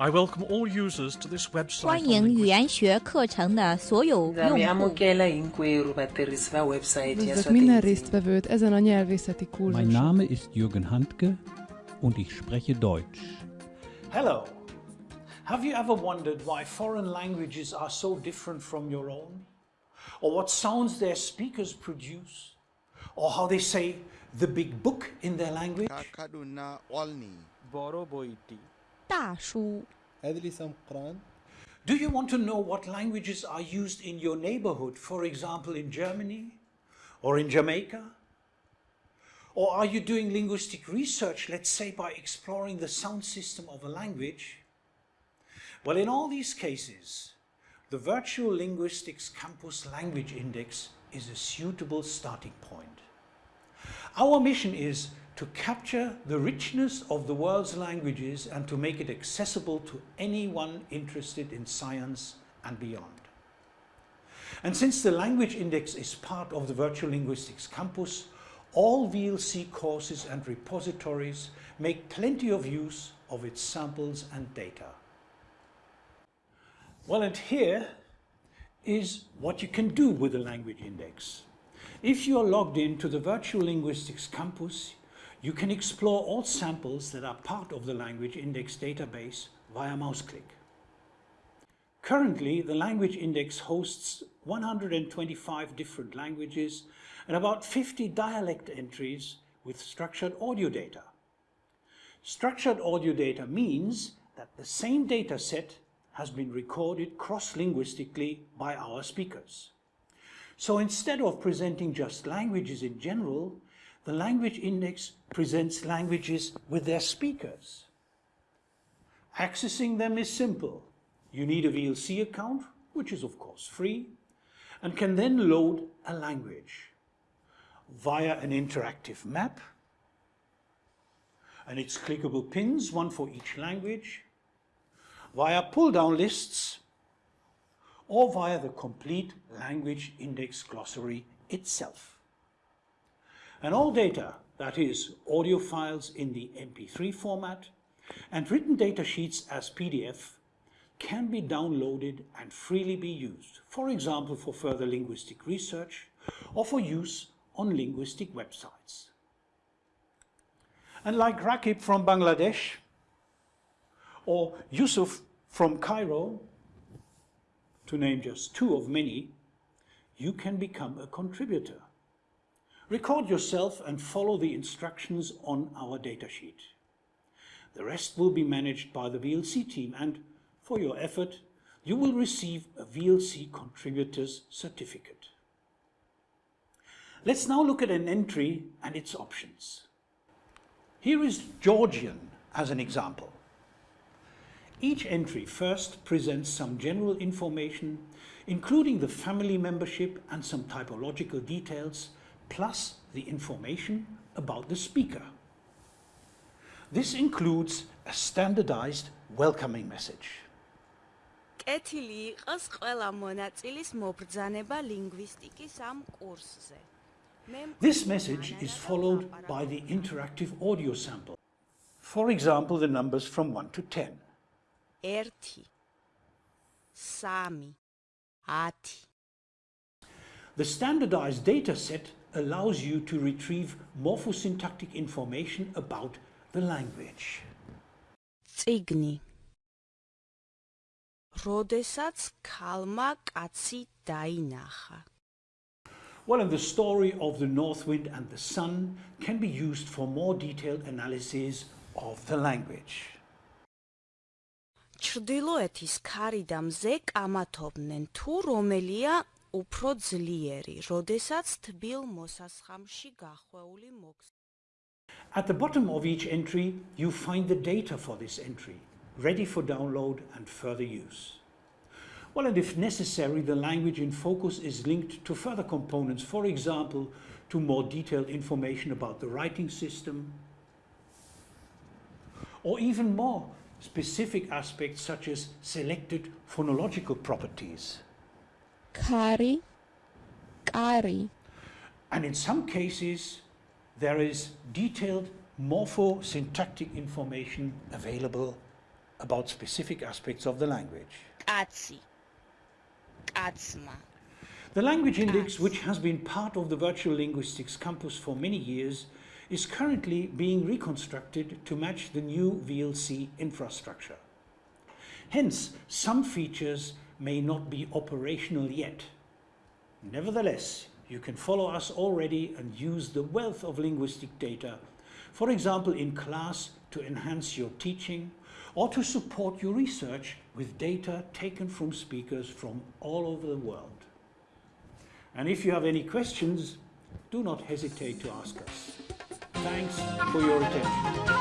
I welcome all users to this website. 欢迎语言学课程的所有 Za 用 mi 户。 amukela hinkwerhu vatirhisi va website ya Üdvözlök swa minden tindzimi. résztvevőt ezen a nyelvészeti Mein kurzuson. Name ist Jürgen Handke und ich spreche Deutsch. Hello. Have you ever wondered why foreign languages are so different from your own? Or what sounds their speakers produce? Or how they say the big book in their language? kaduna olni Do you want to know what languages are used in your neighborhood, for example, in Germany or in Jamaica? Or are you doing linguistic research, let's say, by exploring the sound system of a language? Well, in all these cases, the Virtual Linguistics Campus Language Index is a suitable starting point. Our mission is to capture the richness of the world's languages and to make it accessible to anyone interested in science and beyond. And since the Language Index is part of the Virtual Linguistics Campus, all VLC courses and repositories make plenty of use of its samples and data. Well, and here is what you can do with the Language Index. If you are logged in to the Virtual Linguistics Campus, you can explore all samples that are part of the Language Index database via mouse click. Currently, the Language Index hosts 125 different languages and about 50 dialect entries with structured audio data. Structured audio data means that the same data set has been recorded cross-linguistically by our speakers. So instead of presenting just languages in general, the language index presents languages with their speakers. Accessing them is simple. You need a VLC account, which is of course free, and can then load a language via an interactive map and its clickable pins, one for each language, via pull-down lists, or via the complete language index glossary itself. And all data, that is, audio files in the MP3 format and written data sheets as PDF, can be downloaded and freely be used, for example, for further linguistic research or for use on linguistic websites. And like Rakib from Bangladesh or Yusuf from Cairo, to name just two of many, you can become a contributor. Record yourself and follow the instructions on our datasheet. The rest will be managed by the VLC team and for your effort, you will receive a VLC Contributors Certificate. Let's now look at an entry and its options. Here is Georgian as an example. Each entry first presents some general information, including the family membership and some typological details, plus the information about the speaker. This includes a standardized welcoming message. კეთილი იყოს ყველა მონაწილის მობრძანება ლინგვისტიკის ამ კურსზე. მე This message is followed by the interactive audio sample. For example, the numbers from 1 to 10. 1 3 10 The standardized data set allows you to retrieve morphosyntactic information about the language. წიგნი როდესაც ქალმა კაცი დაინახა Well, and the story of the North Wind and the Sun can be used for more detailed analysis of the language. ჩრდილოეთის ქარი და მზე კამათობდნენ თუ რომელია უფრო ძლიერი როდესაც თბილ მოსასხამში გახვეული მოქს At the bottom of each entry, you find the data for this entry, ready for download and further use. Well, and if necessary, the language in focus is linked to further components, for example, to more detailed information about the writing system, or even more specific aspects such as selected phonological properties. Kari, Kari. And in some cases, there is detailed morphosyntactic information available about specific aspects of the language. Katsi. Katsma. The language index, which has been part of the virtual linguistics campus for many years, is currently being reconstructed to match the new VLC infrastructure. Hence, some features may not be operational yet. Nevertheless, you can follow us already and use the wealth of linguistic data, for example in class to enhance your teaching or to support your research with data taken from speakers from all over the world. And if you have any questions, do not hesitate to ask us. Thanks for your attention.